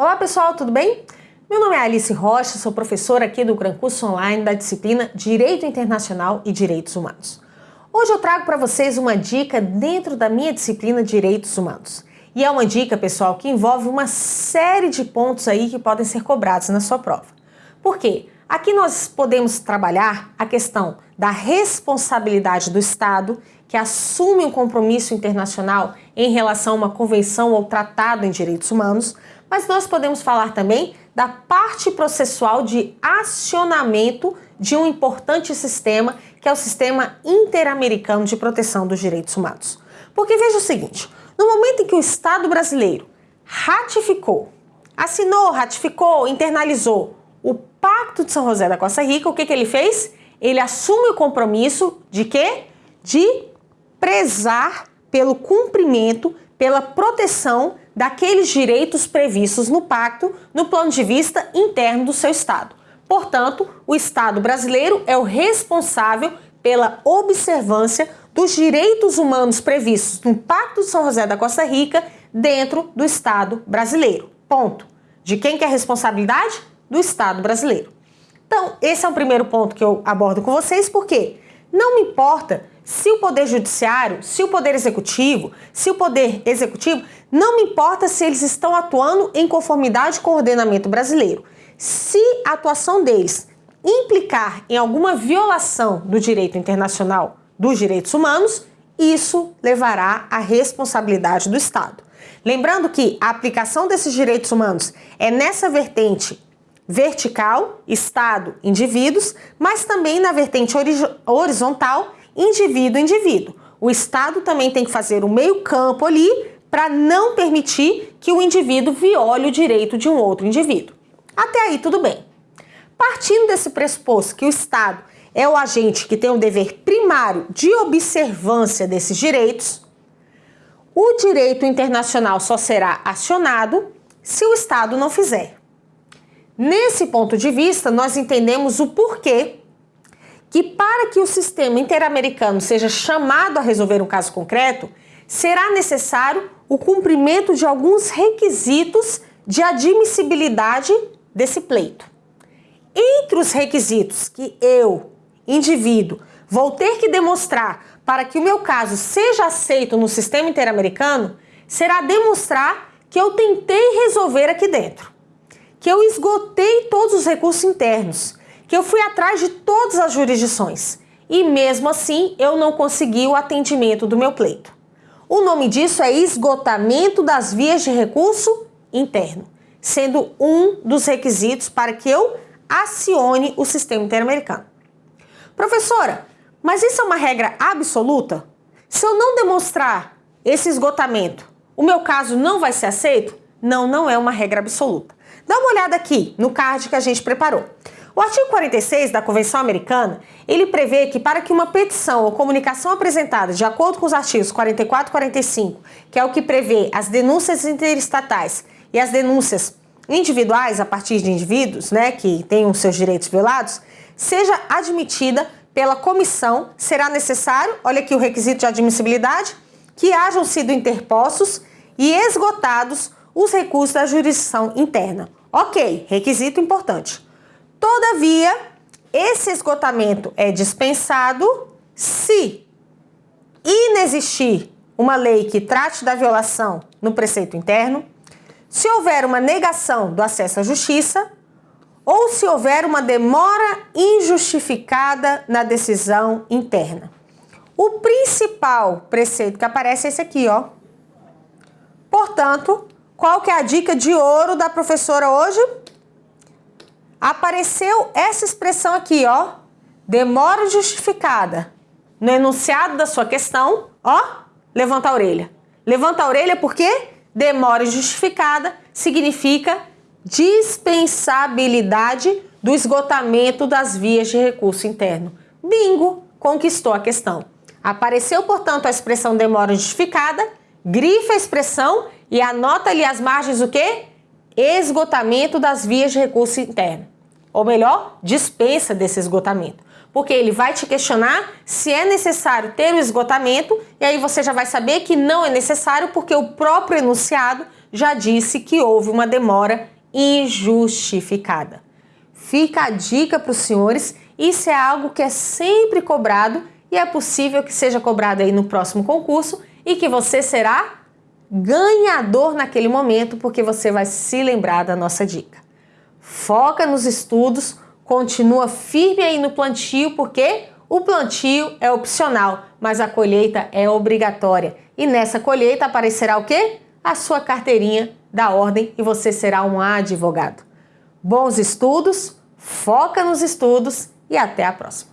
Olá pessoal, tudo bem? Meu nome é Alice Rocha, sou professora aqui do Gran Curso Online da disciplina Direito Internacional e Direitos Humanos. Hoje eu trago para vocês uma dica dentro da minha disciplina Direitos Humanos. E é uma dica, pessoal, que envolve uma série de pontos aí que podem ser cobrados na sua prova. Por quê? Aqui nós podemos trabalhar a questão da responsabilidade do Estado, que assume um compromisso internacional em relação a uma convenção ou tratado em direitos humanos, mas nós podemos falar também da parte processual de acionamento de um importante sistema, que é o Sistema Interamericano de Proteção dos Direitos Humanos. Porque veja o seguinte, no momento em que o Estado brasileiro ratificou, assinou, ratificou, internalizou o Pacto de São José da Costa Rica, o que, que ele fez? Ele assume o compromisso de quê? De prezar pelo cumprimento, pela proteção daqueles direitos previstos no pacto no plano de vista interno do seu Estado. Portanto, o Estado brasileiro é o responsável pela observância dos direitos humanos previstos no Pacto de São José da Costa Rica dentro do Estado brasileiro. Ponto. De quem que é a responsabilidade? Do Estado brasileiro. Então, esse é o primeiro ponto que eu abordo com vocês, porque não me importa se o Poder Judiciário, se o Poder Executivo, se o Poder Executivo, não me importa se eles estão atuando em conformidade com o ordenamento brasileiro. Se a atuação deles implicar em alguma violação do direito internacional dos direitos humanos, isso levará à responsabilidade do Estado. Lembrando que a aplicação desses direitos humanos é nessa vertente vertical, Estado, indivíduos, mas também na vertente horizontal, indivíduo-indivíduo. O Estado também tem que fazer o meio-campo ali para não permitir que o indivíduo viole o direito de um outro indivíduo. Até aí, tudo bem. Partindo desse pressuposto que o Estado é o agente que tem o dever primário de observância desses direitos, o direito internacional só será acionado se o Estado não fizer. Nesse ponto de vista, nós entendemos o porquê que para que o sistema interamericano seja chamado a resolver um caso concreto, será necessário o cumprimento de alguns requisitos de admissibilidade desse pleito. Entre os requisitos que eu, indivíduo, vou ter que demonstrar para que o meu caso seja aceito no sistema interamericano, será demonstrar que eu tentei resolver aqui dentro que eu esgotei todos os recursos internos, que eu fui atrás de todas as jurisdições e mesmo assim eu não consegui o atendimento do meu pleito. O nome disso é esgotamento das vias de recurso interno, sendo um dos requisitos para que eu acione o sistema interamericano. Professora, mas isso é uma regra absoluta? Se eu não demonstrar esse esgotamento, o meu caso não vai ser aceito? Não, não é uma regra absoluta. Dá uma olhada aqui no card que a gente preparou. O artigo 46 da Convenção Americana, ele prevê que para que uma petição ou comunicação apresentada de acordo com os artigos 44 e 45, que é o que prevê as denúncias interestatais e as denúncias individuais a partir de indivíduos, né, que tenham seus direitos violados, seja admitida pela comissão, será necessário, olha aqui o requisito de admissibilidade, que hajam sido interpostos e esgotados os recursos da jurisdição interna. Ok, requisito importante. Todavia, esse esgotamento é dispensado se inexistir uma lei que trate da violação no preceito interno, se houver uma negação do acesso à justiça ou se houver uma demora injustificada na decisão interna. O principal preceito que aparece é esse aqui, ó. Portanto, qual que é a dica de ouro da professora hoje? Apareceu essa expressão aqui, ó. Demora justificada. No enunciado da sua questão, ó, levanta a orelha. Levanta a orelha porque demora justificada significa dispensabilidade do esgotamento das vias de recurso interno. Bingo! Conquistou a questão. Apareceu, portanto, a expressão demora justificada, grifa a expressão e anota ali as margens o quê? Esgotamento das vias de recurso interno. Ou melhor, dispensa desse esgotamento. Porque ele vai te questionar se é necessário ter o esgotamento e aí você já vai saber que não é necessário porque o próprio enunciado já disse que houve uma demora injustificada. Fica a dica para os senhores, isso é algo que é sempre cobrado e é possível que seja cobrado aí no próximo concurso e que você será ganhador naquele momento porque você vai se lembrar da nossa dica. Foca nos estudos, continua firme aí no plantio porque o plantio é opcional, mas a colheita é obrigatória. E nessa colheita aparecerá o quê? A sua carteirinha da ordem e você será um advogado. Bons estudos, foca nos estudos e até a próxima.